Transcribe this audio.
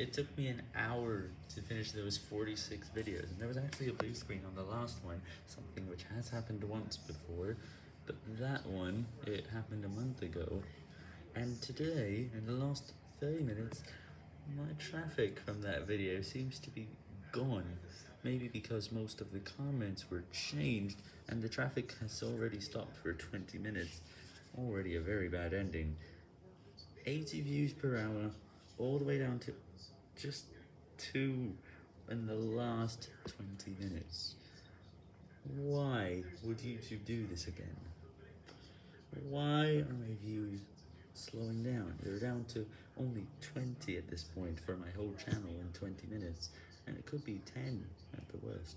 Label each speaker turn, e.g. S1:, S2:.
S1: It took me an hour to finish those 46 videos, and there was actually a blue screen on the last one, something which has happened once before, but that one, it happened a month ago, and today, in the last 30 minutes, my traffic from that video seems to be gone. Maybe because most of the comments were changed, and the traffic has already stopped for 20 minutes. Already a very bad ending. 80 views per hour, all the way down to just 2 in the last 20 minutes. Why would YouTube do this again? Why are my views slowing down? They're down to only 20 at this point for my whole channel in 20 minutes, and it could be 10 at the worst.